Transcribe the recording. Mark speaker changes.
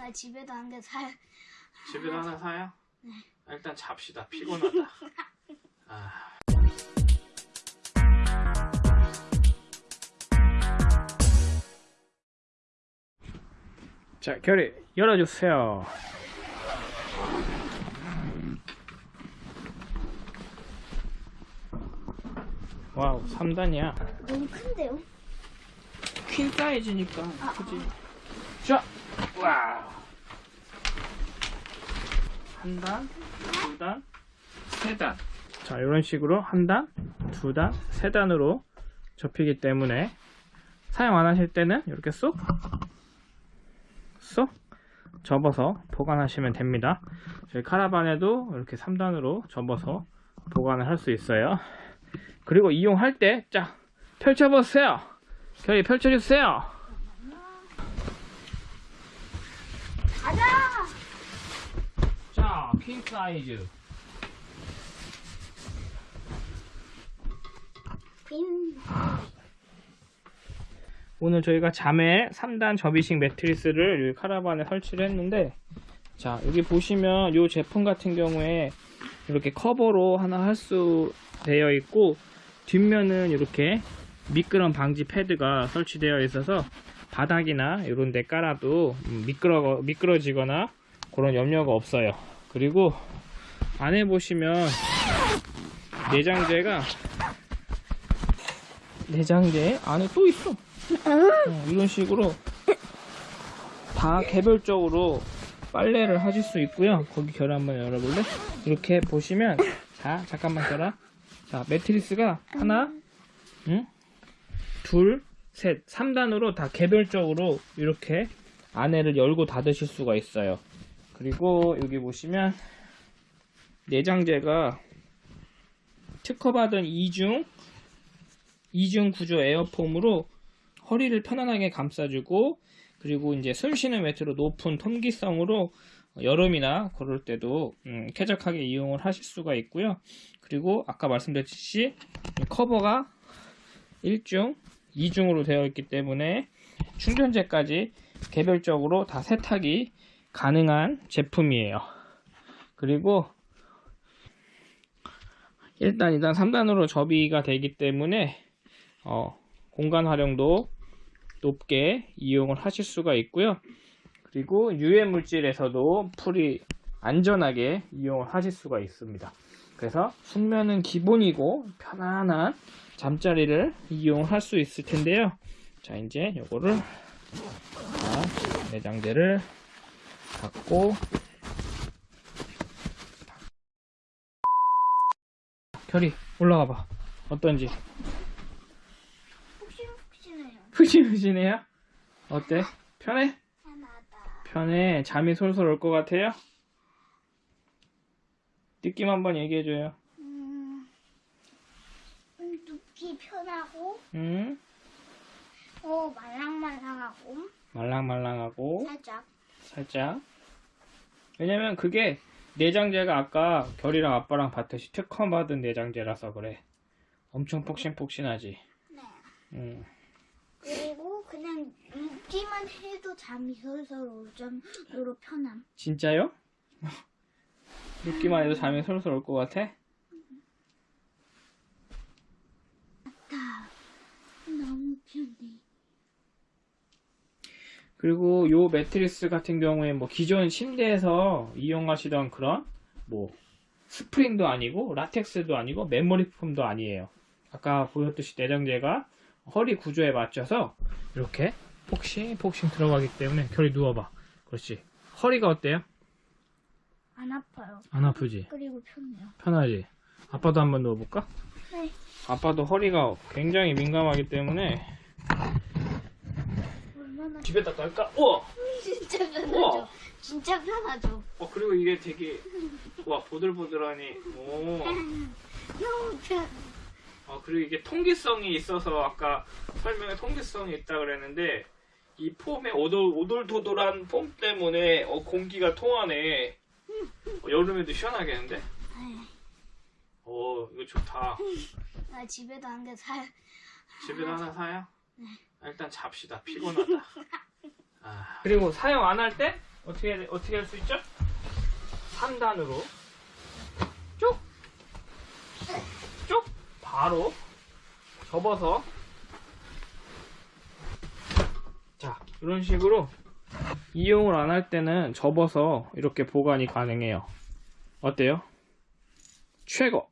Speaker 1: 나 집에도 한 개 사요.
Speaker 2: 집에도 하나 사요?
Speaker 1: 네.
Speaker 2: 아, 일단 잡시다. 피곤하다. 아. 자, 결이 열어주세요. 와우, 3단이야.
Speaker 1: 너무 큰데요?
Speaker 2: 퀸 사이즈니까
Speaker 1: 아,
Speaker 2: 그지? 자, 와우. 한 단, 두 단, 세 단. 자, 이런 식으로 한 단, 두 단, 세 단으로 접히기 때문에 사용 안 하실 때는 이렇게 쏙, 쏙 접어서 보관하시면 됩니다. 저희 카라반에도 이렇게 3단으로 접어서 보관을 할 수 있어요. 그리고 이용할 때, 자, 펼쳐보세요. 결이 펼쳐주세요.
Speaker 1: 가자!
Speaker 2: 자, 퀸 사이즈.
Speaker 1: 빈.
Speaker 2: 오늘 저희가 잠에 3단 접이식 매트리스를 카라반에 설치를 했는데 자 여기 보시면 이 제품 같은 경우에 이렇게 커버로 하나 할 수 되어 있고 뒷면은 이렇게 미끄럼 방지 패드가 설치되어 있어서 바닥이나 이런 데 깔아도 음, 미끄러, 미끄러지거나 그런 염려가 없어요 그리고 안에 보시면 내장재가 내장재 안에 또 있어 어, 이런 식으로 다 개별적으로 빨래를 하실 수 있고요. 거기 결 한번 열어볼래? 이렇게 보시면 자 잠깐만 결아. 자 매트리스가 하나, 응? 둘, 셋, 3단으로 다 개별적으로 이렇게 안에를 열고 닫으실 수가 있어요. 그리고 여기 보시면 내장재가 특허받은 이중 이중 구조 에어폼으로 허리를 편안하게 감싸주고 그리고 이제 숨 쉬는 매트로 높은 통기성으로 여름이나 그럴 때도 음, 쾌적하게 이용을 하실 수가 있고요. 그리고 아까 말씀드렸듯이 이 커버가 1중, 2중으로 되어 있기 때문에 충전재까지 개별적으로 다 세탁이 가능한 제품이에요. 그리고 1단, 2단, 3단으로 접이가 되기 때문에 어, 공간 활용도 높게 이용을 하실 수가 있고요. 그리고 유해 물질에서도 풀이 안전하게 이용을 하실 수가 있습니다. 그래서 숙면은 기본이고 편안한 잠자리를 이용할 수 있을 텐데요. 자 이제 요거를 자, 내장재를 닫고 결이 올라가 봐. 어떤지.
Speaker 1: 푹신푹신해요.
Speaker 2: 푸시푸시네요? 어때? 편해?
Speaker 1: 편하다.
Speaker 2: 편해. 잠이 솔솔 올 것 같아요? 느낌 한번 얘기해줘요.
Speaker 1: 음, 음, 눕기 편하고,
Speaker 2: 응?
Speaker 1: 어, 말랑말랑하고,
Speaker 2: 말랑말랑하고,
Speaker 1: 살짝.
Speaker 2: 살짝. 왜냐면 그게 내장재가 아까 결이랑 아빠랑 봤듯이 특허 받은 내장재라서 그래. 엄청 폭신폭신하지.
Speaker 1: 네.
Speaker 2: 응.
Speaker 1: 그리고 그냥 눕기만 해도 잠이 솔솔 올 정도로 편함.
Speaker 2: 진짜요? 눕기만 해도 잠이 솔솔 올 것 같아?
Speaker 1: 다 너무 편해.
Speaker 2: 그리고 요 매트리스 같은 경우에 뭐 기존 침대에서 이용하시던 그런 뭐 스프링도 아니고 라텍스도 아니고 메모리 폼도 아니에요. 아까 보였듯이 내장재가 허리 구조에 맞춰서 이렇게 폭신 폭신 들어가기 때문에 결이 누워봐. 그렇지. 허리가 어때요?
Speaker 1: 안 아파요.
Speaker 2: 안 아프지?
Speaker 1: 그리고 편해요.
Speaker 2: 편하지? 아빠도 한번 누워볼까?
Speaker 1: 네.
Speaker 2: 아빠도 허리가 굉장히 민감하기 때문에 집에다 깔까? 우와!
Speaker 1: 진짜
Speaker 2: 우와!
Speaker 1: 편하죠. 진짜 편하죠.
Speaker 2: 어 그리고 이게 되게 와 보들보들하니 오.
Speaker 1: 너무 편.
Speaker 2: 아 그리고 이게 통기성이 있어서 아까 설명에 통기성이 있다 그랬는데 이 폼의 오돌 오돌도돌한 폼 때문에 어, 공기가 통하네 어, 여름에도 시원하겠는데 어 이거 좋다
Speaker 1: 나 집에도 한 개 사요.
Speaker 2: 집에도 하나 사요? 아, 일단 잡시다 피곤하다 아. 그리고 사용 안 할 때 어떻게 어떻게 할 수 있죠? 3단으로 쭉! 쭉! 바로 접어서 자 이런 식으로 이용을 안 할 때는 접어서 이렇게 보관이 가능해요 어때요? 최고!